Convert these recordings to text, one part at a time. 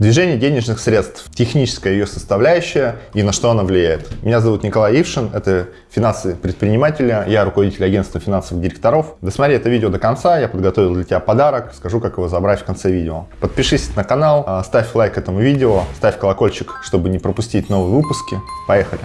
Движение денежных средств, техническая ее составляющая и на что она влияет. Меня зовут Николай Ившин, это финансы предпринимателя, я руководитель агентства финансовых директоров. Досмотри это видео до конца, я подготовил для тебя подарок, скажу, как его забрать в конце видео. Подпишись на канал, а, ставь лайк этому видео, ставь колокольчик, чтобы не пропустить новые выпуски. Поехали!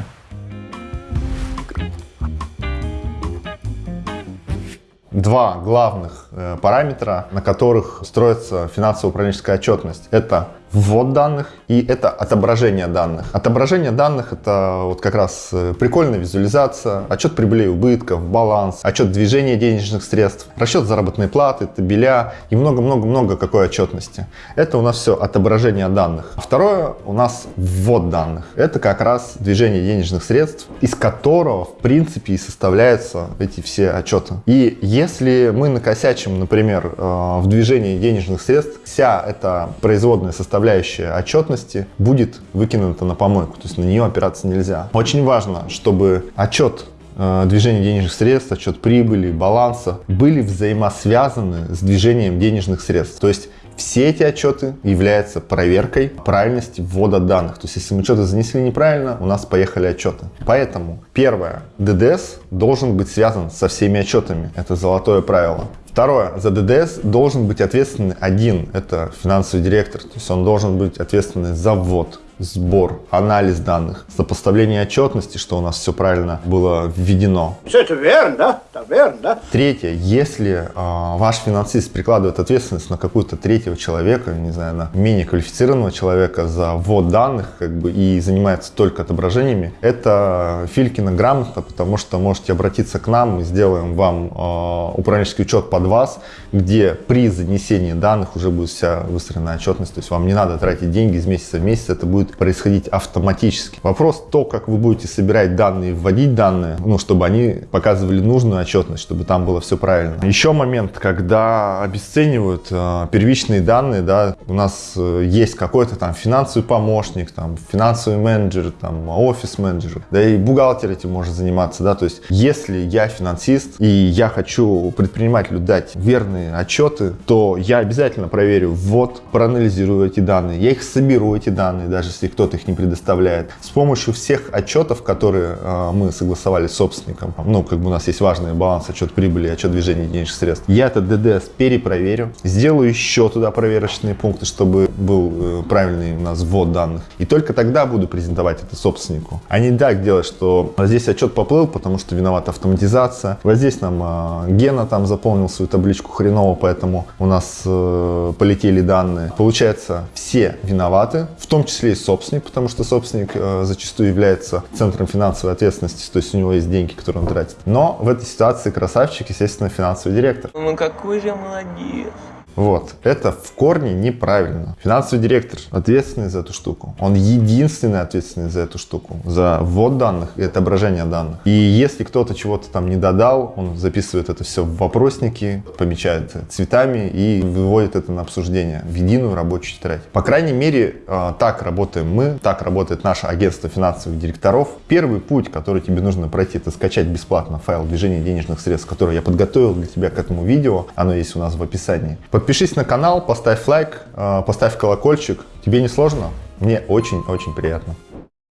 два главных э, параметра, на которых строится финансово-управленческая отчетность. Это ввод данных и это отображение данных. Отображение данных это вот как раз э, прикольная визуализация, отчет прибыли и убытков, баланс, отчет движения денежных средств, расчет заработной платы, табеля и много-много-много какой отчетности. Это у нас все отображение данных. Второе у нас ввод данных. Это как раз движение денежных средств, из которого в принципе и составляются эти все отчеты. И если мы накосячим, например, э, в движении денежных средств, вся эта производная составляющая составляющая отчетности будет выкинута на помойку, то есть на нее опираться нельзя. Очень важно, чтобы отчет э, движения денежных средств, отчет прибыли, баланса были взаимосвязаны с движением денежных средств. То есть все эти отчеты являются проверкой правильности ввода данных. То есть если мы что-то занесли неправильно, у нас поехали отчеты. Поэтому первое, ДДС должен быть связан со всеми отчетами. Это золотое правило. Второе. За ДДС должен быть ответственный один. Это финансовый директор. То есть он должен быть ответственный за ввод сбор, анализ данных, сопоставление отчетности, что у нас все правильно было введено. Все это верно, да? Так верно, да? Третье, если э, ваш финансист прикладывает ответственность на какую-то третьего человека, не знаю, на менее квалифицированного человека за ввод данных как бы, и занимается только отображениями, это Филькина грамота, потому что можете обратиться к нам, мы сделаем вам э, управленческий учет под вас, где при занесении данных уже будет вся выстроена отчетность, то есть вам не надо тратить деньги из месяца в месяц, это будет будет происходить автоматически. Вопрос то, как вы будете собирать данные, вводить данные, ну, чтобы они показывали нужную отчетность, чтобы там было все правильно. Еще момент, когда обесценивают э, первичные данные, да, у нас э, есть какой-то там финансовый помощник, там финансовый менеджер, там офис-менеджер, да и бухгалтер этим может заниматься, да, то есть если я финансист и я хочу предпринимателю дать верные отчеты, то я обязательно проверю ввод, проанализирую эти данные, я их соберу, эти данные, даже если кто-то их не предоставляет. С помощью всех отчетов, которые э, мы согласовали с собственником, ну, как бы у нас есть важный баланс, отчет прибыли, отчет движения денежных средств, я этот ДДС перепроверю, сделаю еще туда проверочные пункты, чтобы был э, правильный у нас ввод данных. И только тогда буду презентовать это собственнику. А не так делать, что здесь отчет поплыл, потому что виновата автоматизация. Вот здесь нам э, Гена там заполнил свою табличку хреново, поэтому у нас полетели данные. Получается, все виноваты, в том числе и собственник, потому что собственник э, зачастую является центром финансовой ответственности, то есть у него есть деньги, которые он тратит. Но в этой ситуации красавчик, естественно, финансовый директор. Ну какой же молодец. Вот, это в корне неправильно. Финансовый директор ответственный за эту штуку. Он единственный ответственный за эту штуку, за ввод данных и отображение данных. И если кто-то чего-то там не додал, он записывает это все в вопросники, помечает цветами и выводит это на обсуждение в единую рабочую тетрадь. По крайней мере, а, так работаем мы, так работает наше агентство финансовых директоров. Первый путь, который тебе нужно пройти, это скачать бесплатно файл движения денежных средств, который я подготовил для тебя к этому видео. Оно есть у нас в описании. Подпишись на канал, поставь лайк, э, поставь колокольчик. Тебе не сложно? Мне очень-очень приятно.